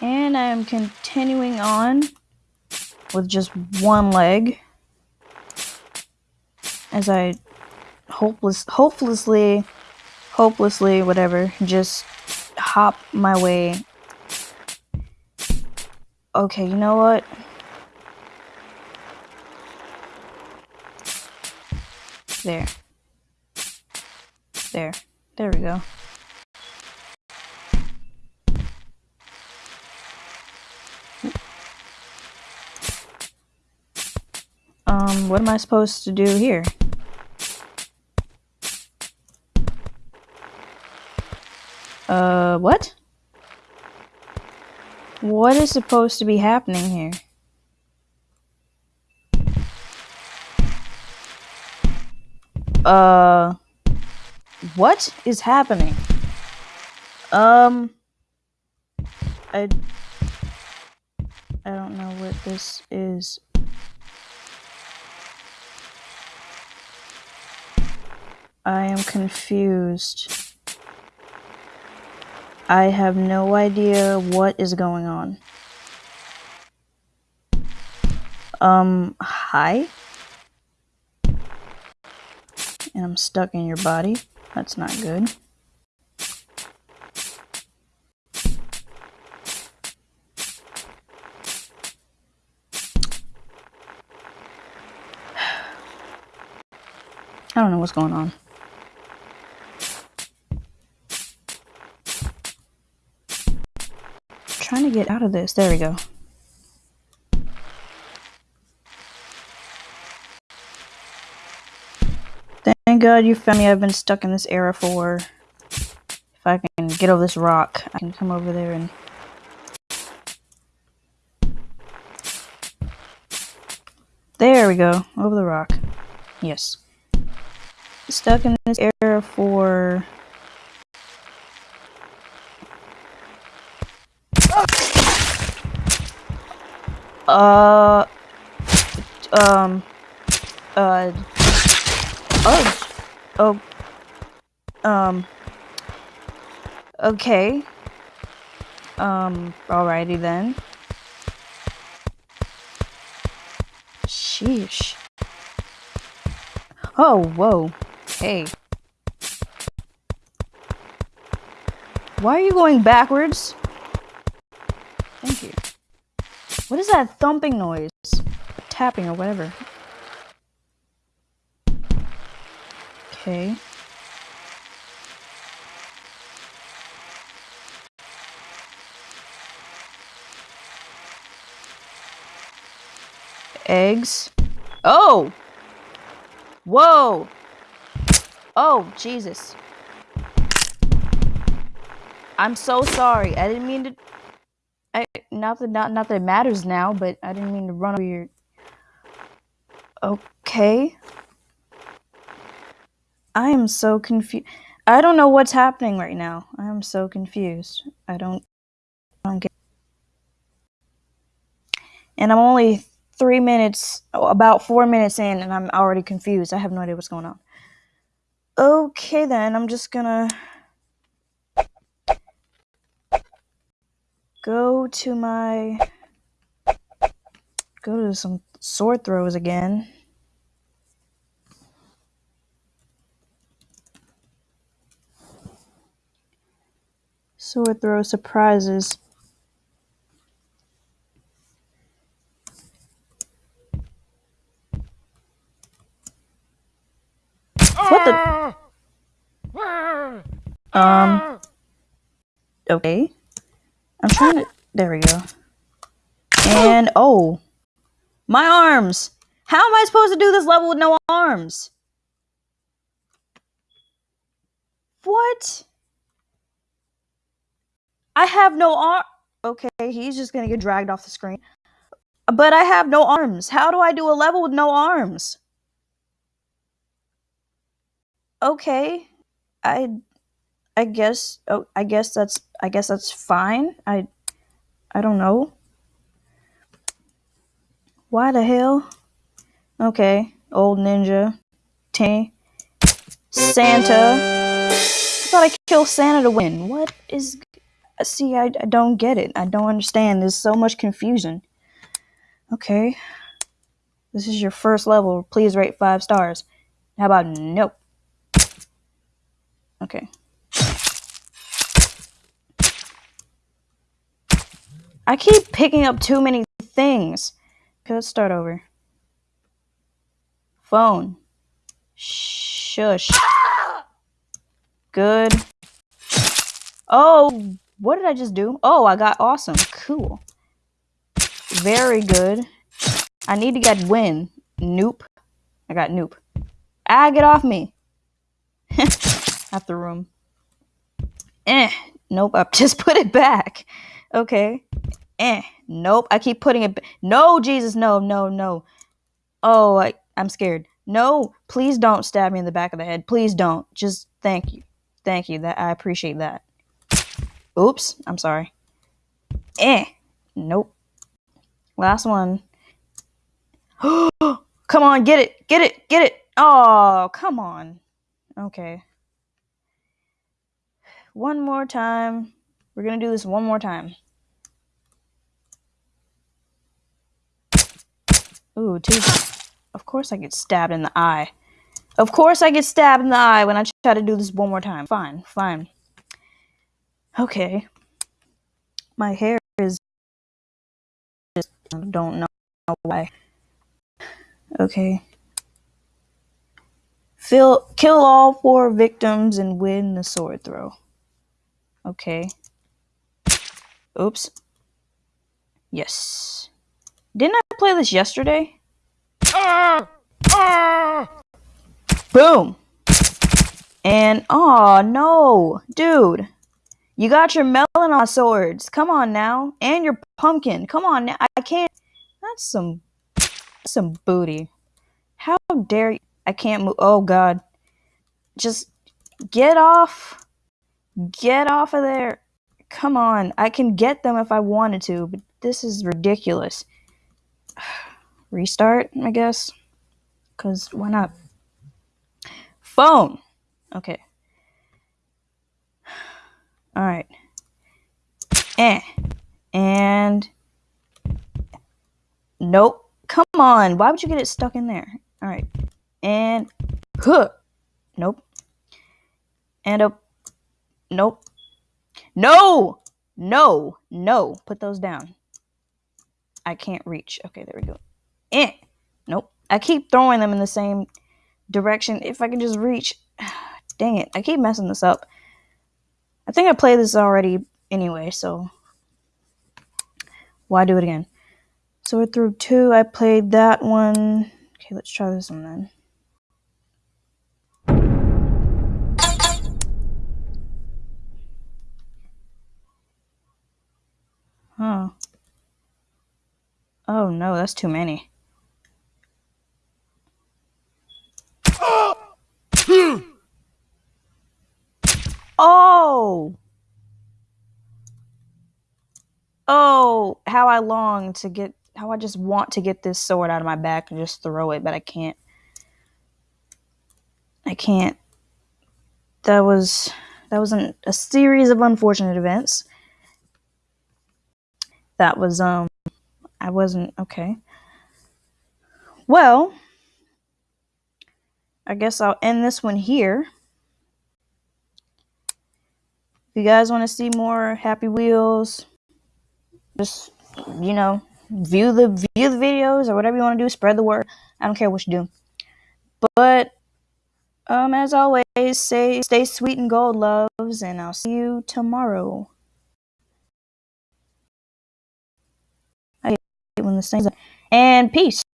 And I am continuing on with just one leg as I hopeless hopelessly hopelessly whatever just hop my way. Okay you know what? There. There. There we go um what am I supposed to do here Uh, what? What is supposed to be happening here? Uh, what is happening? Um, I, I don't know what this is. I am confused. I have no idea what is going on. Um, hi? And I'm stuck in your body. That's not good. I don't know what's going on. Trying to get out of this. There we go. Thank God you found me. I've been stuck in this era for... If I can get over this rock, I can come over there and... There we go. Over the rock. Yes. Stuck in this era for... Uh, um, uh, oh, oh, um, okay, um, alrighty then. Sheesh. Oh, whoa, hey. Why are you going backwards? Thank you. What is that thumping noise? Tapping or whatever. Okay. Eggs. Oh! Whoa! Oh, Jesus. I'm so sorry. I didn't mean to I not that not not that it matters now, but I didn't mean to run over your. Okay. I am so confused. I don't know what's happening right now. I am so confused. I don't. I don't get. And I'm only three minutes, about four minutes in, and I'm already confused. I have no idea what's going on. Okay, then I'm just gonna go to my go to some sword throws again. Sword throw surprises. What the? Um. Okay. I'm trying to. There we go. And oh, my arms. How am I supposed to do this level with no arms? What? I have no arm. Okay, he's just gonna get dragged off the screen. But I have no arms. How do I do a level with no arms? Okay, I, I guess. Oh, I guess that's. I guess that's fine. I, I don't know. Why the hell? Okay, old ninja, Tanny, Santa. I thought I killed Santa to win. What is? see, I, I don't get it. I don't understand. There's so much confusion. Okay. This is your first level. Please rate five stars. How about nope? Okay. I keep picking up too many things. Okay, let's start over. Phone. Shush. Good. Oh, what did I just do? Oh, I got awesome. Cool. Very good. I need to get win. Nope. I got nope. Ah, get off me. Out the room. Eh. Nope. I just put it back. Okay. Eh. Nope. I keep putting it. No, Jesus. No, no, no. Oh, I, I'm scared. No, please don't stab me in the back of the head. Please don't. Just thank you. Thank you. That I appreciate that. Oops. I'm sorry. Eh. Nope. Last one. come on, get it. Get it. Get it. Oh, come on. Okay. One more time. We're going to do this one more time. Ooh, two. Of course I get stabbed in the eye. Of course I get stabbed in the eye when I try to do this one more time. Fine, fine. Okay. My hair is just I don't know why. Okay. Fill, kill all four victims and win the sword throw. Okay. Oops. Yes. Didn't I play this yesterday? Ah! Ah! Boom. And oh no, dude. You got your melon swords. Come on now. And your pumpkin. Come on now. I can't that's some some booty. How dare you? I can't move. Oh god. Just get off. Get off of there. Come on. I can get them if I wanted to, but this is ridiculous. Restart, I guess. Cause why not? Phone. Okay. All right. Eh. And nope. Come on. Why would you get it stuck in there? All right. And huh. Nope. And a nope. No. No. No. Put those down. I can't reach. Okay, there we go. Eh. Nope. I keep throwing them in the same direction. If I can just reach. Dang it. I keep messing this up. I think I played this already anyway, so why do it again? So we're through two. I played that one. Okay, let's try this one then. Huh. Oh no, that's too many. Oh! Oh, how I long to get, how I just want to get this sword out of my back and just throw it, but I can't. I can't. That was, that was an, a series of unfortunate events. That was, um, I wasn't, okay. Well, I guess I'll end this one here. If you guys want to see more Happy Wheels, just you know, view the view the videos or whatever you want to do. Spread the word. I don't care what you do. But um, as always, say stay sweet and gold, loves, and I'll see you tomorrow. When this thing's and peace.